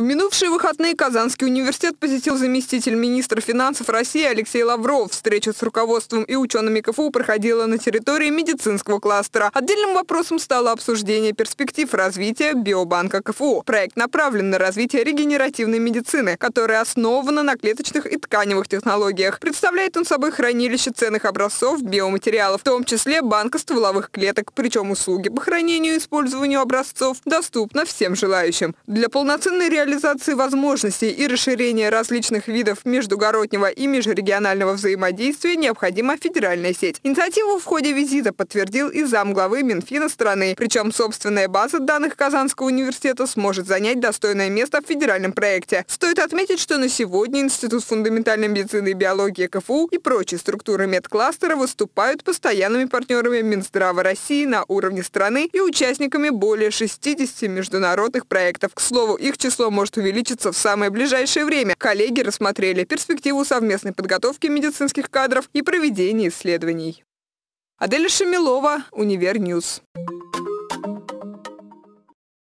В минувшие выходные Казанский университет посетил заместитель министра финансов России Алексей Лавров. Встреча с руководством и учеными КФУ проходила на территории медицинского кластера. Отдельным вопросом стало обсуждение перспектив развития биобанка КФУ. Проект направлен на развитие регенеративной медицины, которая основана на клеточных и тканевых технологиях. Представляет он собой хранилище ценных образцов биоматериалов, в том числе банка стволовых клеток. Причем услуги по хранению и использованию образцов доступны всем желающим. Для полноценной реализации реализации возможностей и расширения различных видов междугороднего и межрегионального взаимодействия необходима федеральная сеть. Инициативу в ходе визита подтвердил и замглавы Минфина страны. Причем собственная база данных Казанского университета сможет занять достойное место в федеральном проекте. Стоит отметить, что на сегодня Институт фундаментальной медицины и биологии КФУ и прочие структуры медкластера выступают постоянными партнерами Минздрава России на уровне страны и участниками более 60 международных проектов. К слову, их число может увеличиться в самое ближайшее время. Коллеги рассмотрели перспективу совместной подготовки медицинских кадров и проведения исследований. Аделя Шамилова, Универньюз.